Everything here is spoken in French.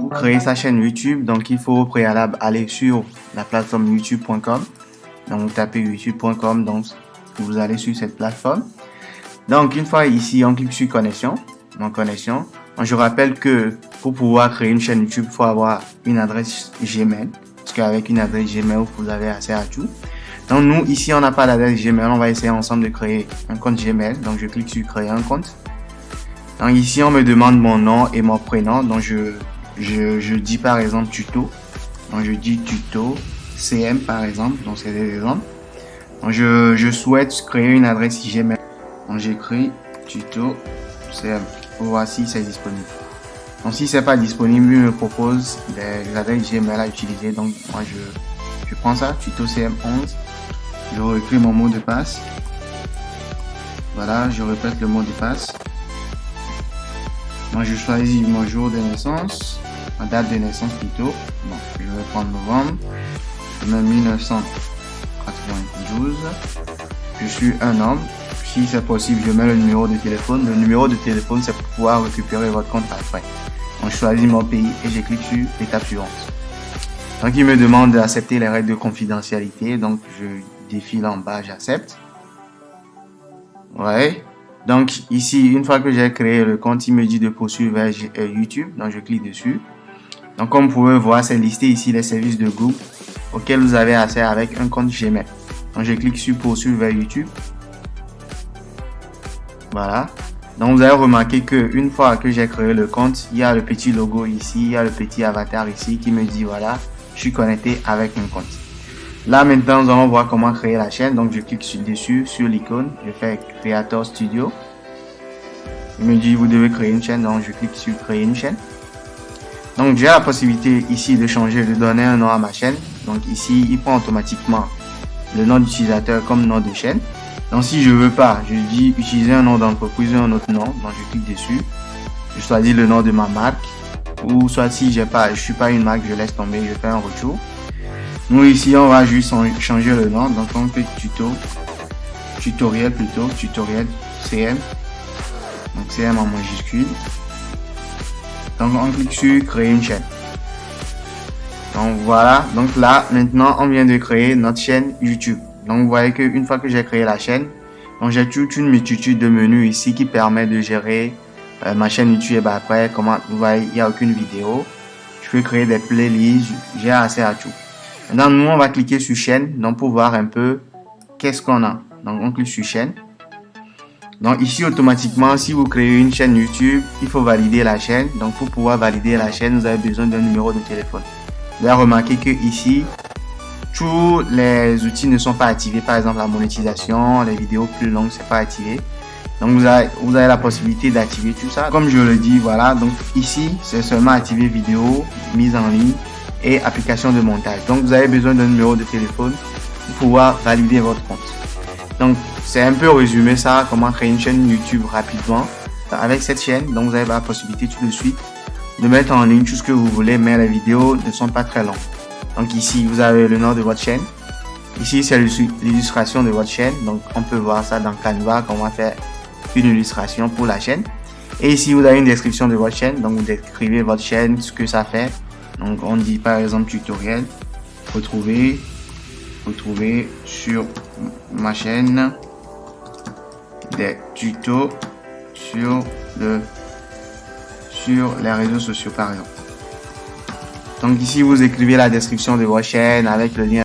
Pour créer sa chaîne YouTube, donc il faut au préalable aller sur la plateforme youtube.com. Donc vous tapez youtube.com, donc vous allez sur cette plateforme. Donc une fois ici, on clique sur connexion, connexion. je rappelle que pour pouvoir créer une chaîne YouTube, il faut avoir une adresse Gmail. Parce qu'avec une adresse Gmail, vous avez accès à tout. Donc nous, ici, on n'a pas d'adresse Gmail. On va essayer ensemble de créer un compte Gmail. Donc je clique sur créer un compte. Donc ici, on me demande mon nom et mon prénom. Donc je, je, je dis par exemple tuto. Donc je dis tuto CM par exemple. Donc c'est des exemples. Donc je, je souhaite créer une adresse Gmail. Donc j'écris tuto CM. Voici, c'est disponible. Donc si c'est pas disponible, il me propose des adresses Gmail à utiliser. Donc moi je, je prends ça, tuto CM11. Je réécris mon mot de passe. Voilà, je répète le mot de passe. Moi, je choisis mon jour de naissance, ma date de naissance plutôt. Bon, je vais prendre novembre. Je mets 1992. Je suis un homme. Si c'est possible, je mets le numéro de téléphone. Le numéro de téléphone, c'est pour pouvoir récupérer votre compte après. Donc, je choisis mon pays et je clique sur l'étape suivante. Donc, il me demande d'accepter les règles de confidentialité. Donc, je défile en bas, j'accepte. Ouais. Donc ici, une fois que j'ai créé le compte, il me dit de poursuivre vers euh, YouTube. Donc je clique dessus. Donc comme vous pouvez voir, c'est listé ici les services de Google auxquels vous avez accès avec un compte Gmail. Donc je clique sur poursuivre vers YouTube. Voilà. Donc vous avez remarqué que une fois que j'ai créé le compte, il y a le petit logo ici, il y a le petit avatar ici qui me dit voilà, je suis connecté avec mon compte. Là maintenant nous allons voir comment créer la chaîne. Donc je clique sur dessus, sur l'icône, je fais Creator Studio. Il me dit vous devez créer une chaîne, donc je clique sur créer une chaîne. Donc j'ai la possibilité ici de changer, de donner un nom à ma chaîne. Donc ici il prend automatiquement le nom d'utilisateur comme nom de chaîne. Donc si je veux pas, je dis utiliser un nom d'entreprise ou un autre nom. Donc je clique dessus. Je choisis le nom de ma marque. Ou soit si j'ai pas, je suis pas une marque, je laisse tomber, je fais un retour. Nous ici, on va juste changer le nom. Donc on fait tuto, tutoriel plutôt, tutoriel CM. Donc CM en majuscule. Donc on clique sur créer une chaîne. Donc voilà, donc là maintenant on vient de créer notre chaîne YouTube. Donc vous voyez qu'une fois que j'ai créé la chaîne, donc j'ai toute une multitude de menus ici qui permet de gérer euh, ma chaîne YouTube. Après, comment vous voyez, il n'y a aucune vidéo. Je peux créer des playlists, j'ai assez à tout. Maintenant, nous, on va cliquer sur chaîne, donc pour voir un peu qu'est-ce qu'on a. Donc, on clique sur chaîne. Donc, ici, automatiquement, si vous créez une chaîne YouTube, il faut valider la chaîne. Donc, pour pouvoir valider la chaîne, vous avez besoin d'un numéro de téléphone. Vous avez remarqué que ici, tous les outils ne sont pas activés. Par exemple, la monétisation, les vidéos plus longues, c'est pas activé. Donc, vous avez, vous avez la possibilité d'activer tout ça. Comme je le dis, voilà. Donc, ici, c'est seulement activer vidéo, mise en ligne et application de montage. Donc, vous avez besoin d'un numéro de téléphone pour pouvoir valider votre compte. Donc, c'est un peu résumé ça, comment créer une chaîne YouTube rapidement. Avec cette chaîne, donc vous avez la possibilité tout de suite de mettre en ligne tout ce que vous voulez, mais les vidéos ne sont pas très longues. Donc ici, vous avez le nom de votre chaîne. Ici, c'est l'illustration de votre chaîne. Donc, on peut voir ça dans Canva, comment faire une illustration pour la chaîne. Et ici, vous avez une description de votre chaîne. Donc, vous décrivez votre chaîne, ce que ça fait, donc on dit par exemple tutoriel, retrouver, retrouver sur ma chaîne des tutos sur le sur les réseaux sociaux par exemple. Donc ici vous écrivez la description de votre chaîne avec le lien